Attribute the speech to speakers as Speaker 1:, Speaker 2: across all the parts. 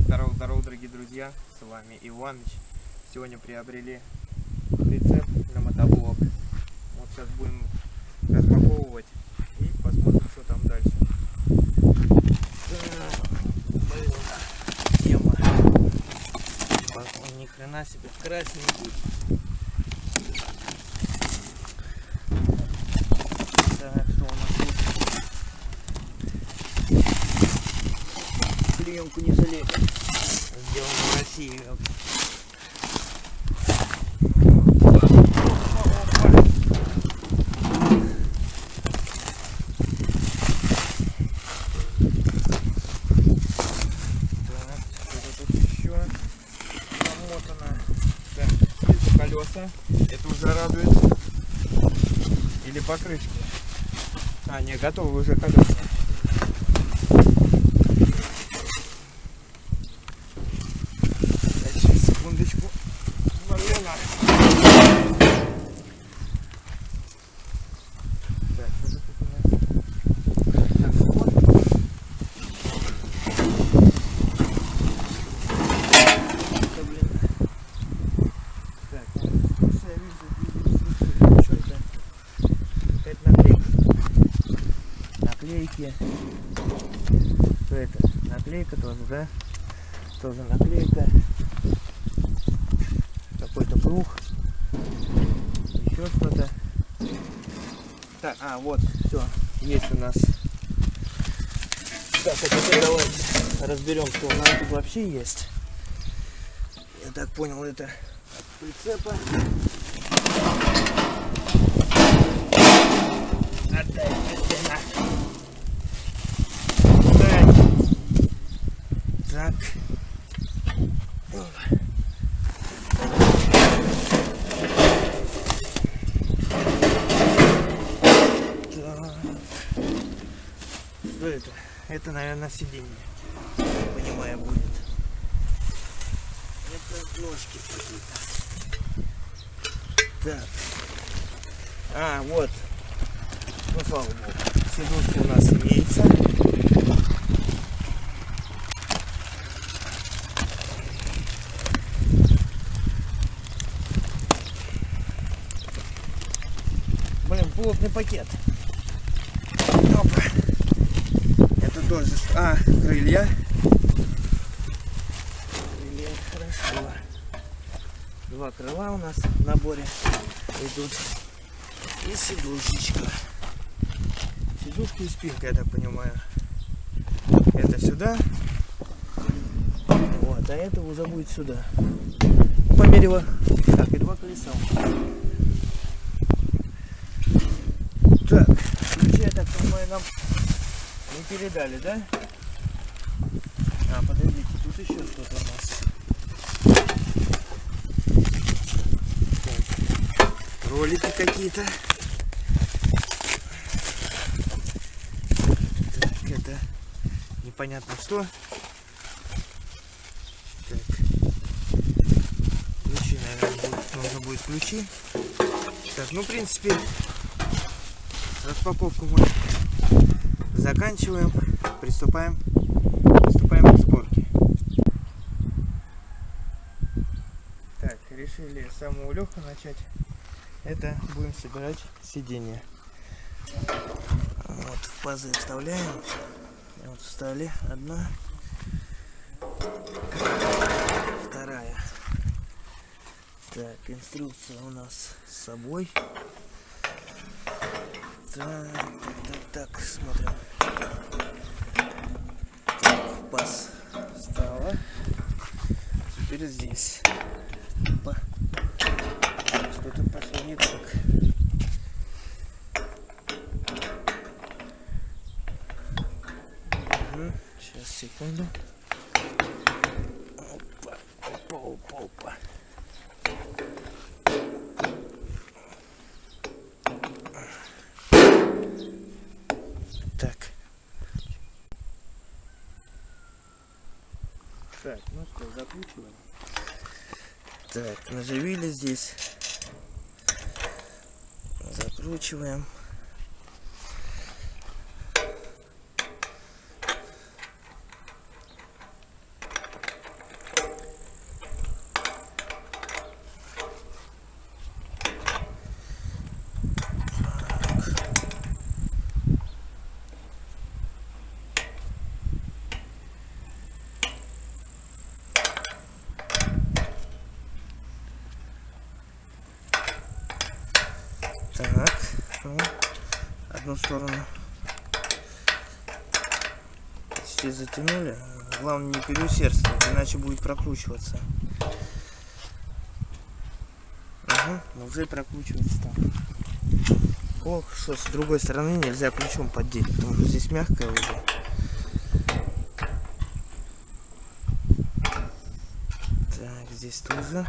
Speaker 1: Здорово, здорово, дорогие друзья, с вами Иваныч. Сегодня приобрели прицеп на мотоблок. Вот сейчас будем распаковывать и посмотрим, что там дальше. Тема. Ни хрена себе красненький. Так, что у нас тут? Клеенку не жалеем. Сделано в России. Колеса. Это уже радует. Или покрышки. А, не, готовы уже колеса. Сейчас, секундочку. Марина. Так, что тут у нас? Так, вот. Да, блин. Так, слушай, я вижу, вижу, слушай, что это? Какая-то наклейка. Наклейки. Что это? Тоже, да? Тоже наклейка. Какой-то круг. Еще что-то. Так, а, вот, все. Есть у нас. Так, а теперь давайте разберем, что у нас тут вообще есть. Я так понял, это от прицепа. Отдай мне на. Так. Так. Опа. Так. Что это? Наверное, сиденье. Понимаю, будет. Это ножки какие-то. Так. А, вот. Ну, слава богу. Сидушка у нас имеется. Блин, плотный пакет. Опа. Это тоже... А, крылья. Крылья, хорошо. Два крыла у нас в наборе идут. И сидушечка. Сидушка и спинка, я так понимаю. Это сюда. Вот, а это уже будет сюда. По мере его. Так, и два колеса. Так, ключи, я так понимаю, нам не передали, да? А, подождите, тут еще что-то у нас. Так, ролики какие-то. Так, это непонятно что. Так. Ключи, наверное, будет, нужно будет ключи. Так, ну, в принципе, распаковку мы заканчиваем. Приступаем, приступаем к сборке. Так, решили самого легкого начать. Это будем собирать сиденье. Вот в пазы вставляем. Вот встали одна, вторая. Так, инструкция у нас с собой. Так, так, так, так, смотрим. Паз встала. Теперь здесь. Опа. Что-то пошло не так. Мгм, Сейчас, секунду. Опа, опа, опа, опа. Так. Так, ну что, закручиваем. Так, наживили здесь. Закручиваем.
Speaker 2: Так, ну, одну сторону почти затянули. Главное не переусердствовать, иначе будет прокручиваться. Угу, уже прокручивается там. Ох, что с другой стороны нельзя ключом поддеть, потому что здесь мягкое уже. Так, здесь тоже.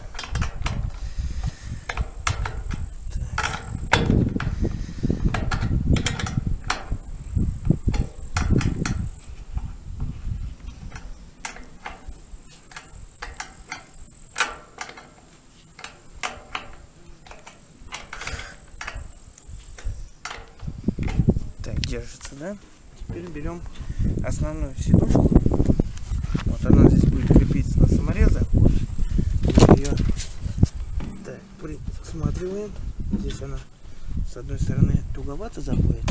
Speaker 2: держится, да? Теперь берем основную сидушку. Вот она здесь будет крепиться на саморезах. Вот. Ее так, присматриваем. Здесь она с одной стороны туговато заходит.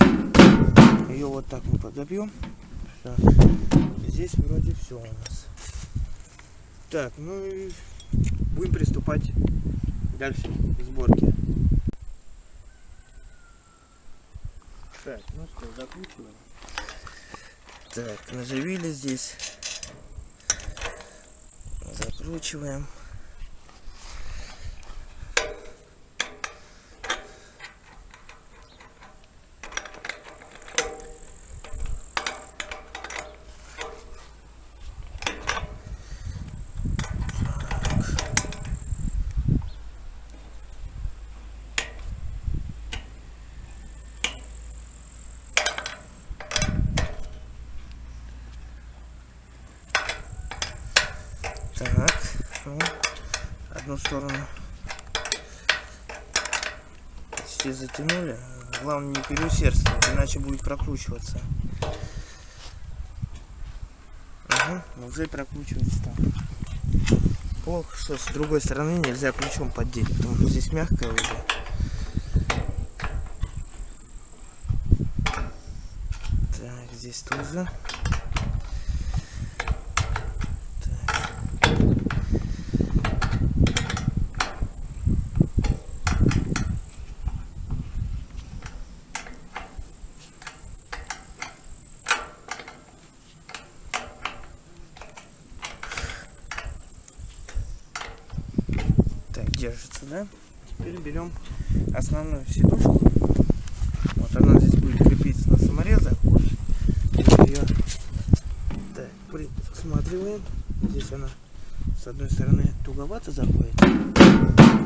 Speaker 2: Ее вот так мы подобьем. Здесь вроде все у нас. Так, ну и будем приступать дальше к сборке.
Speaker 1: Так, ну что, закручиваем.
Speaker 2: Так, наживили здесь. Закручиваем. Так, ну, одну сторону почти затянули. Главное не переусердствовать, иначе будет прокручиваться. Угу, уже прокручивается там. Ох, что с другой стороны нельзя ключом поддеть, потому что здесь мягкое уже. Так, здесь тоже. Держится, да? Теперь берем основную сидушку. Вот она здесь будет крепиться на саморезах. Вот. Ее так, присматриваем. Здесь она с одной стороны туговато заходит.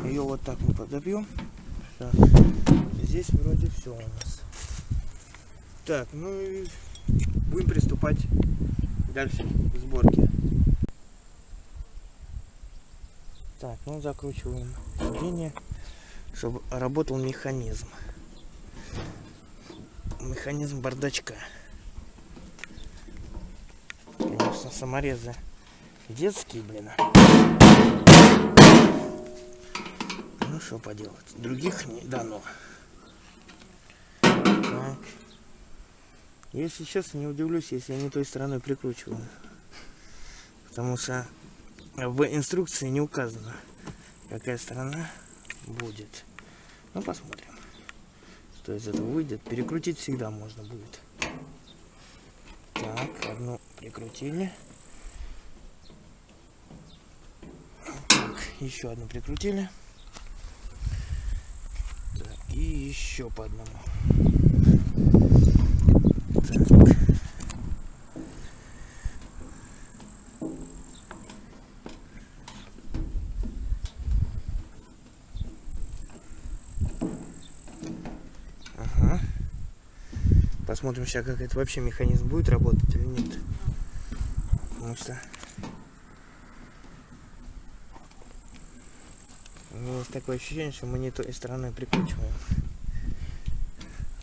Speaker 2: Ее вот так мы подобьем. Все. Здесь вроде все у нас. Так, ну и будем приступать дальше к сборке. Так, ну закручиваем сиденье, чтобы работал механизм. Механизм бардачка. Конечно, саморезы детские, блин. Ну что поделать, других не дано. Так. Если честно, не удивлюсь, если я не той стороной прикручиваю. Потому что в инструкции не указано, какая сторона будет. Ну, посмотрим, что из этого выйдет. Перекрутить всегда можно будет. Так, одну прикрутили. Так, еще одну прикрутили. Так, и еще по одному. Так. Посмотрим сейчас, как это вообще механизм будет работать или нет. Потому что есть такое ощущение, что мы не той стороной прикручиваем.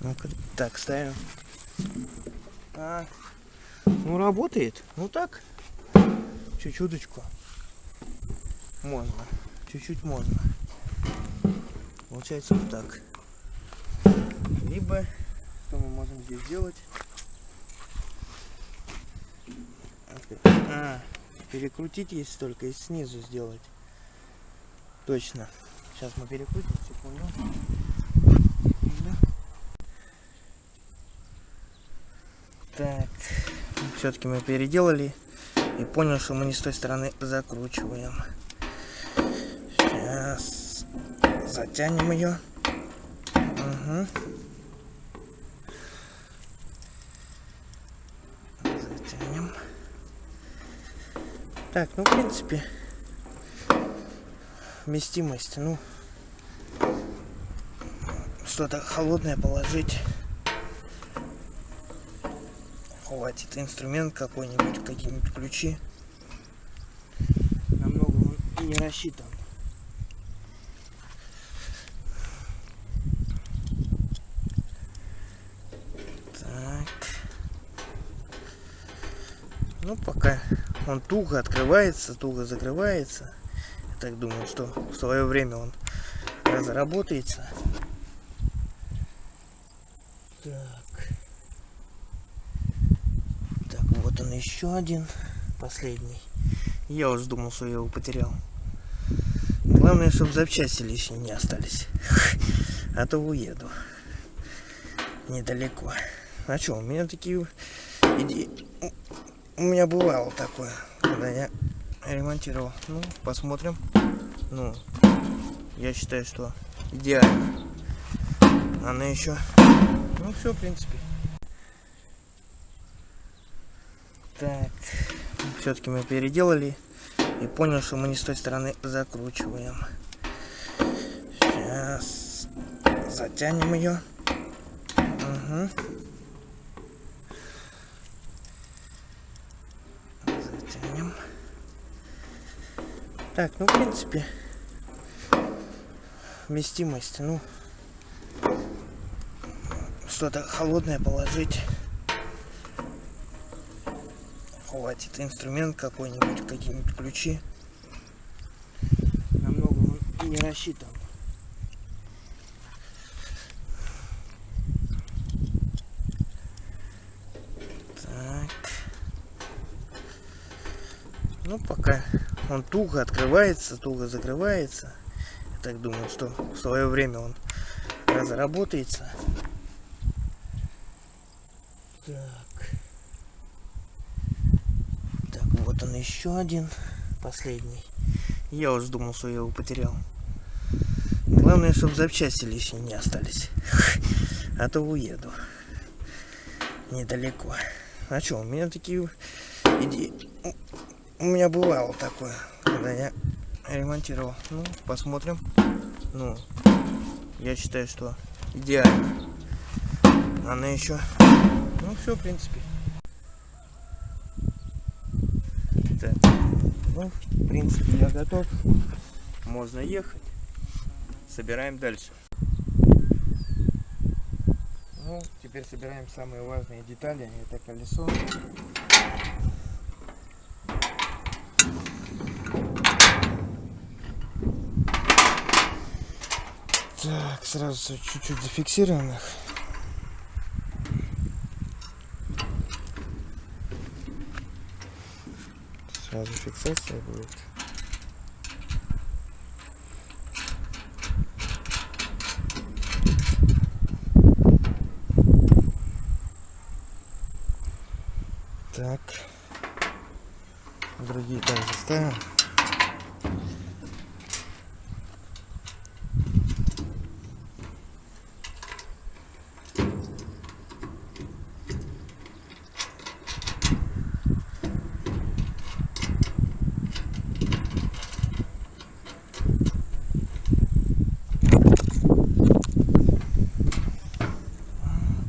Speaker 2: ну -ка, так, ставим. А, ну работает. Ну так. Чуть-чуточку. Можно. Чуть-чуть можно. Получается вот так. Либо можем здесь делать? А, перекрутить есть только и снизу сделать. Точно. Сейчас мы перекрутим, секунду. Так, ну, все-таки мы переделали и понял, что мы не с той стороны закручиваем. Сейчас затянем ее. Угу. Так, ну, в принципе, вместимость, ну, что-то холодное положить. Хватит инструмент какой-нибудь, какие-нибудь ключи. Намного он не рассчитан. Так. Ну, пока он туго открывается, туго закрывается. Я так думаю, что в свое время он разработается. Так. Так, вот он еще один, последний. Я уже думал, что я его потерял. Главное, чтобы запчасти лишние не остались. А то уеду. Недалеко. А что, у меня такие идеи... У меня бывало такое, когда я ремонтировал. Ну, посмотрим. Ну, я считаю, что идеально. Она еще... Ну, все, в принципе. Так, все-таки мы переделали и понял, что мы не с той стороны закручиваем. Сейчас затянем ее. Угу. Так, ну в принципе вместимость, ну что-то холодное положить. Хватит инструмент какой-нибудь, какие-нибудь ключи. Намного не рассчитан. Так. Ну, пока он туго открывается, туго закрывается. Я так думаю, что в свое время он разработается. Так. Так, вот он еще один, последний. Я уже думал, что я его потерял. Главное, чтобы запчасти лишние не остались. А то уеду. Недалеко. А что, у меня такие идеи... У меня бывало такое, когда я ремонтировал. Ну, посмотрим. Ну, я считаю, что идеально. Она еще... Ну, все, в принципе. Так. Ну, в принципе, я готов. Можно ехать. Собираем дальше.
Speaker 1: Ну, теперь собираем самые важные детали. Это колесо. Так, сразу чуть-чуть зафиксируем их. Сразу фиксация будет. Так. Другие также ставим.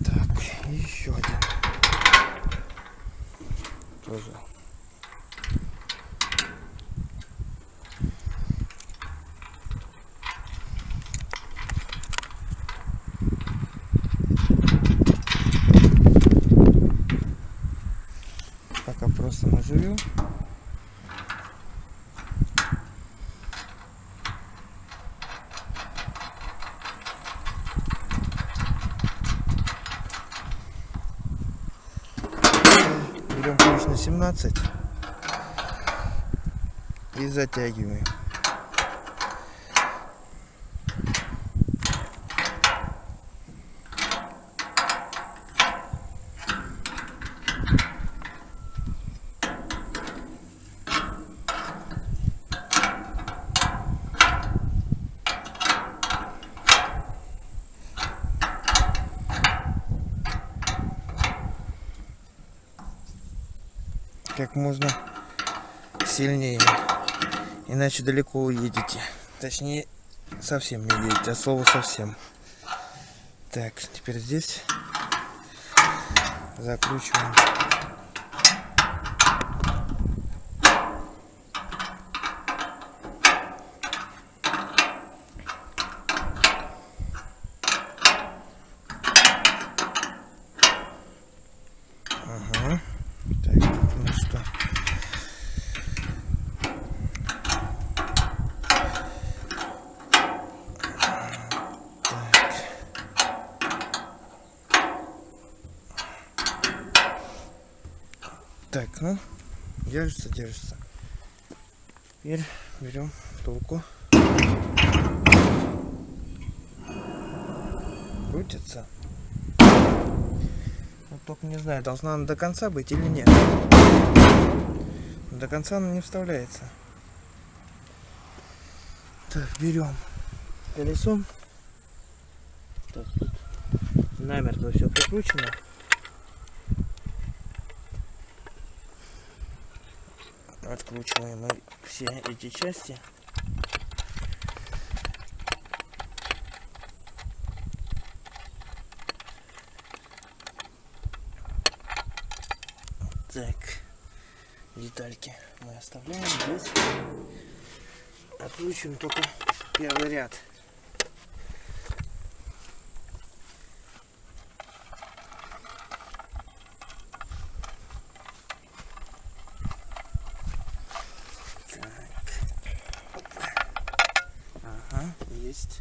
Speaker 1: Так, и еще один. Тоже. Пока просто наживем. На 17 и затягиваем.
Speaker 2: Как можно сильнее. Иначе далеко уедете. Точнее, совсем не уедете, от слова совсем. Так, теперь здесь закручиваем. Ага. Так, ну что? Так. Так, ну, держится, держится. Теперь берем втулку. Крутится. Вот только не знаю, должна она до конца быть или нет. До конца она не вставляется. Так, берем колесо. Так, тут намертво все прикручено. Откручиваем все эти части. Так, детальки мы оставляем здесь. Откручиваем только первый ряд. Так. Ага, есть.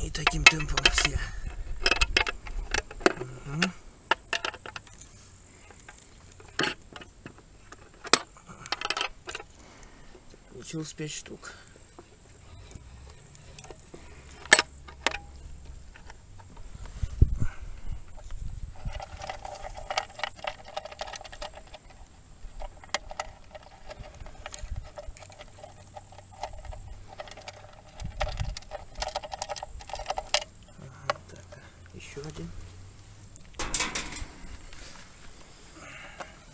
Speaker 2: И таким темпом все. Мгм. Получилось 5 штук. Так, еще один.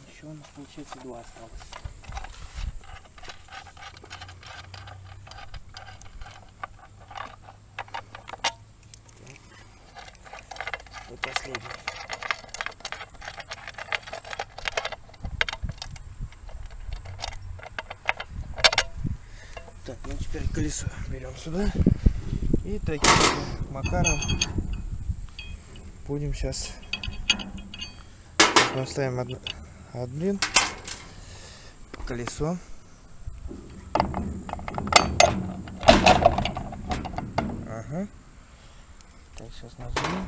Speaker 2: Еще у нас получается два осталось. И последний. Так, ну теперь колесо берем сюда. И таким макаром будем сейчас поставим од- один колесо. Ага. Так, сейчас нажмем.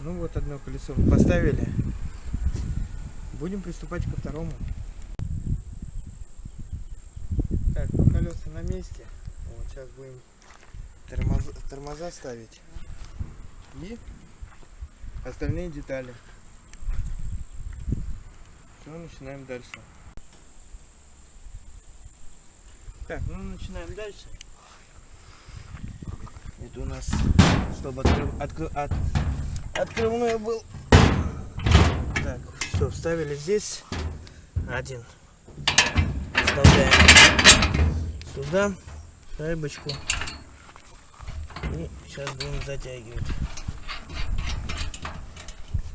Speaker 2: Ну вот одно колесо поставили. Будем приступать ко второму. Так, ну колеса на месте. Вот сейчас будем тормоза, тормоза ставить. И остальные детали. Все, начинаем дальше. Так, ну начинаем дальше. Это у нас, чтобы откры- от, открывной был. Так, все, вставили здесь один. Вставляем сюда шайбочку. И сейчас будем затягивать.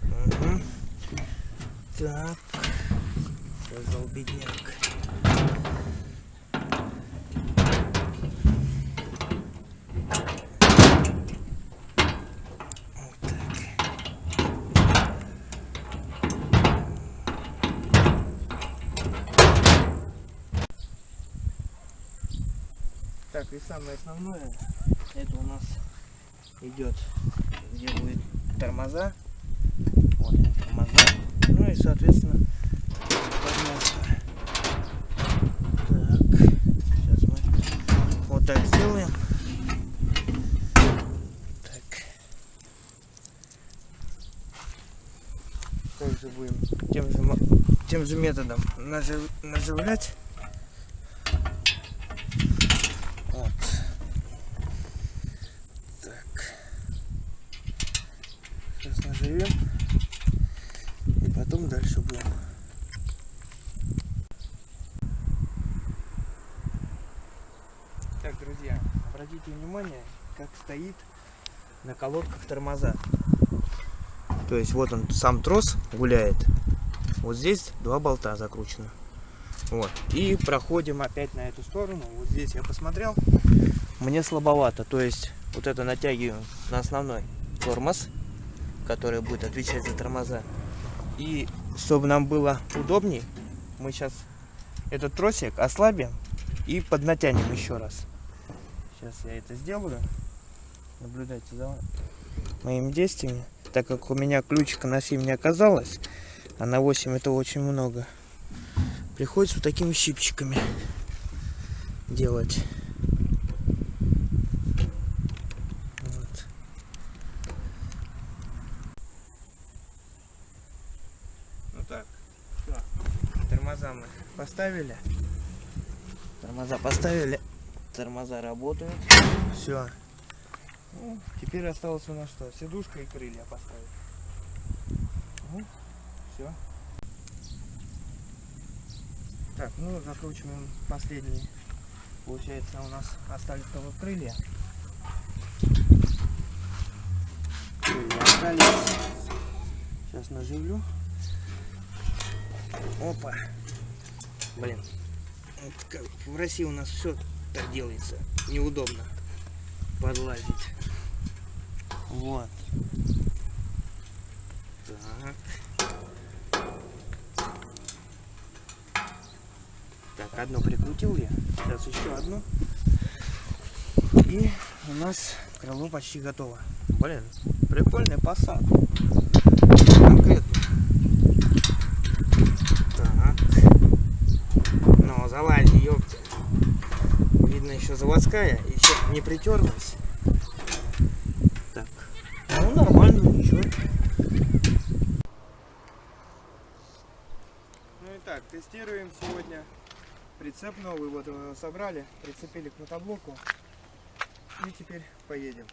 Speaker 2: Мгм. Так. Сказал бедняк. Так, и самое основное, это у нас идет, где будет тормоза. Вот тормоза. Ну и, соответственно, подножка. Так, сейчас мы вот так сделаем. Так. Также будем тем же, тем же методом нажив- наживлять. Вот. заживем. И потом дальше будем. Так, друзья, обратите внимание, как стоит на колодках тормоза. То есть вот он сам трос гуляет. Вот здесь два болта закручены. Вот. И проходим опять на эту сторону. Вот здесь я посмотрел. Мне слабовато. То есть вот это натягиваем на основной тормоз, который будет отвечать за тормоза. И чтобы нам было удобней, мы сейчас этот тросик ослабим и поднатянем еще раз. Сейчас я это сделаю. Наблюдайте за моими действиями. Так как у меня ключика на 7 не оказалось, а на 8 это очень много. Приходится вот такими щипчиками делать. Вот. Ну так, всё. Тормоза мы поставили. Тормоза поставили. Тормоза работают. Все. Ну, теперь осталось у нас что? Сидушка и крылья поставить. Ну, все. Так, ну закручиваем последний. Получается у нас остались только крылья. Крылья остались. Сейчас наживлю. Опа. Блин. В России у нас все так делается. Неудобно подлазить. Вот. Так. Так, одну прикрутил я. Сейчас еще одну. И у нас крыло почти готово. Блин, прикольный посад. Конкретно. Так. Ну, залази, ёпта. Видно еще заводская, еще не притерлась. Так. Ну, нормально, ничего. Ну и так, тестируем сегодня прицеп новый. Вот его собрали, прицепили к мотоблоку. И теперь поедем.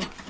Speaker 1: true.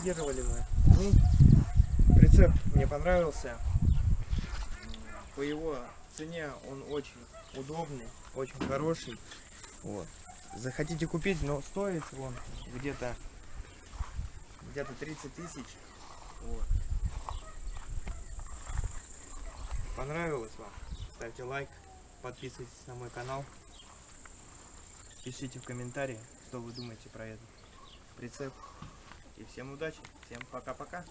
Speaker 1: Протестировали мы. Ну, прицеп мне понравился. По его цене он очень удобный, очень хороший. Вот. Захотите купить, но стоит он где-то где-то 30 тысяч. Вот. Понравилось вам? Ставьте лайк, подписывайтесь на мой канал. Пишите в комментарии, что вы думаете про этот прицеп. И всем удачи, всем пока-пока.